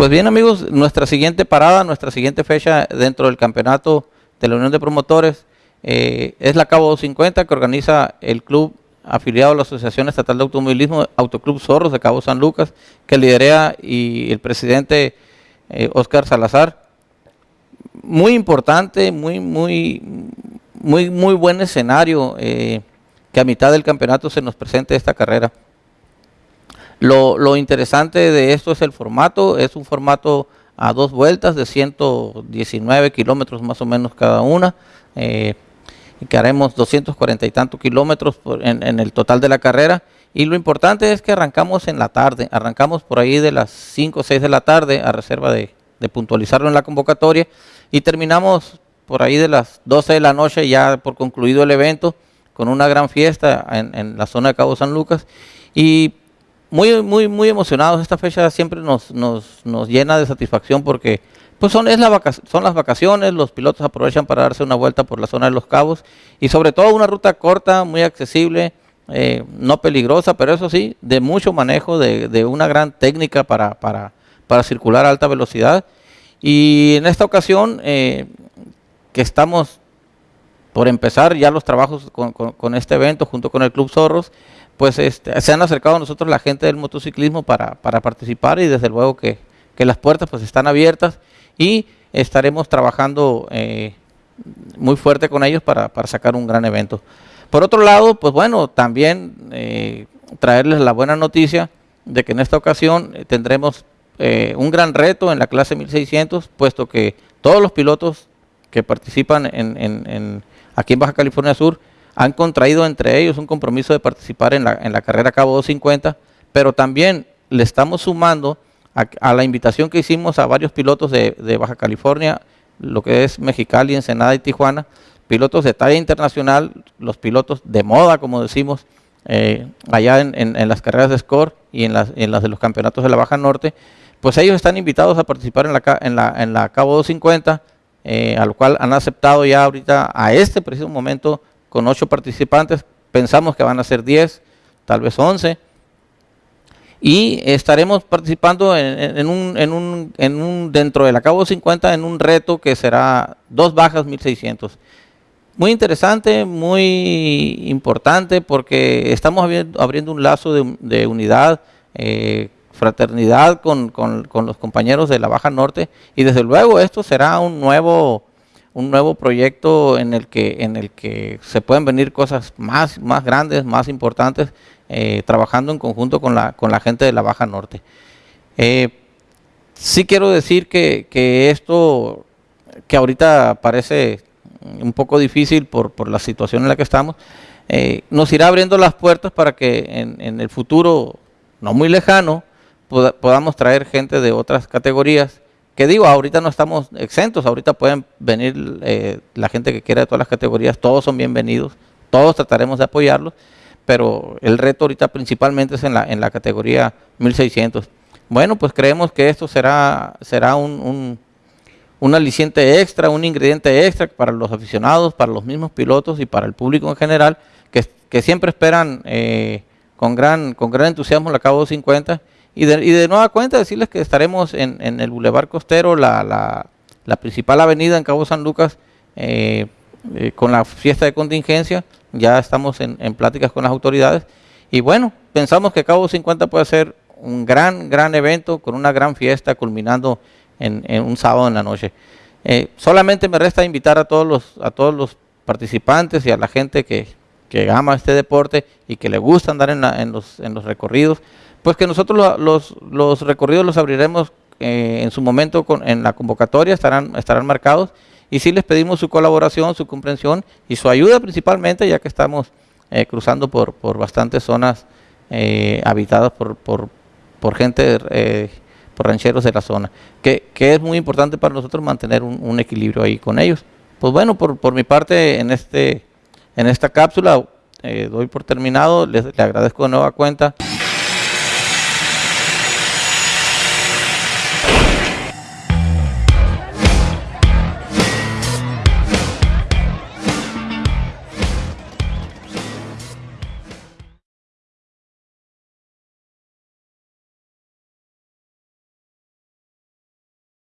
Pues bien amigos, nuestra siguiente parada, nuestra siguiente fecha dentro del campeonato de la Unión de Promotores eh, es la Cabo 250 que organiza el club afiliado a la Asociación Estatal de Automovilismo, Autoclub Zorros de Cabo San Lucas, que lidera y el presidente Oscar eh, Salazar. Muy importante, muy, muy, muy, muy buen escenario eh, que a mitad del campeonato se nos presente esta carrera. Lo, interesante de esto es el formato, es un formato a dos vueltas de 119 kilómetros más o menos cada una, eh, que haremos 240 y tantos kilómetros en, el total de la carrera. Y lo importante es que arrancamos en la tarde, arrancamos por ahí de las 5 o 6 de la tarde, a reserva de, puntualizarlo en la convocatoria, y terminamos por ahí de las 12 de la noche ya por concluido el evento, con una gran fiesta en, en la zona de Cabo San Lucas. Y muy, muy, muy emocionados. Esta fecha siempre nos, nos, nos llena de satisfacción porque pues son, es la son las vacaciones, los pilotos aprovechan para darse una vuelta por la zona de los cabos y sobre todo una ruta corta, muy accesible, eh, no peligrosa, pero eso sí, de mucho manejo, de, de una gran técnica para, para, para, circular a alta velocidad. Y en esta ocasión, eh, que estamos por empezar ya los trabajos con, este evento junto con el Club Zorros, pues este, se han acercado a nosotros la gente del motociclismo para, participar y desde luego que, las puertas pues están abiertas y estaremos trabajando eh, muy fuerte con ellos para, sacar un gran evento. Por otro lado, pues bueno, también eh, traerles la buena noticia de que en esta ocasión eh, tendremos un gran reto en la clase 1600, puesto que todos los pilotos que participan en, aquí en Baja California Sur han contraído entre ellos un compromiso de participar en la, en la carrera Cabo 250, pero también le estamos sumando a, la invitación que hicimos a varios pilotos de, Baja California, lo que es Mexicali, Ensenada y Tijuana, pilotos de talla internacional, los pilotos de moda, como decimos, eh, allá en, las carreras de score y en las, de los campeonatos de la Baja Norte, pues ellos están invitados a participar en la, en la, en la Cabo 250, eh, a lo cual han aceptado ya ahorita, a este preciso momento, con ocho participantes, pensamos que van a ser 10, tal vez 11, y estaremos participando en un, dentro del Acabo 50 en un reto que será dos bajas 1600. Muy interesante, muy importante porque estamos abriendo un lazo de, unidad, eh, fraternidad con, con, con, los compañeros de la Baja Norte y desde luego esto será un nuevo un nuevo proyecto en el que, en el que se pueden venir cosas más, más grandes, más importantes, eh, trabajando en conjunto con la, con la gente de la Baja Norte. Eh, sí quiero decir que, esto, que ahorita parece un poco difícil por, la situación en la que estamos, eh, nos irá abriendo las puertas para que en el futuro, no muy lejano, podamos traer gente de otras categorías que digo, ahorita no estamos exentos, ahorita pueden venir eh, la gente que quiera de todas las categorías, todos son bienvenidos, todos trataremos de apoyarlos, pero el reto ahorita principalmente es en la, en la categoría 1600. Bueno, pues creemos que esto será, será un, un, aliciente extra, un ingrediente extra para los aficionados, para los mismos pilotos y para el público en general, que, siempre esperan eh, con, gran, con gran entusiasmo la Cabo 50 y de, nueva cuenta decirles que estaremos en, el Boulevard Costero, la, principal avenida en Cabo San Lucas, eh, eh, con la fiesta de contingencia. Ya estamos en, pláticas con las autoridades. Y bueno, pensamos que Cabo 50 puede ser un gran, gran evento con una gran fiesta culminando en, un sábado en la noche. Eh, solamente me resta invitar a todos los, a todos los participantes y a la gente que, que ama este deporte y que le gusta andar en, los, en los recorridos pues que nosotros los, los recorridos los abriremos eh, en su momento con, en la convocatoria, estarán, estarán marcados y sí les pedimos su colaboración, su comprensión y su ayuda principalmente, ya que estamos eh, cruzando por, por bastantes zonas eh, habitadas por, por, por gente, por rancheros de la zona, que, que, es muy importante para nosotros mantener un, equilibrio ahí con ellos. Pues bueno, por, por mi parte en, este, en esta cápsula doy por terminado, les, les agradezco de nueva cuenta.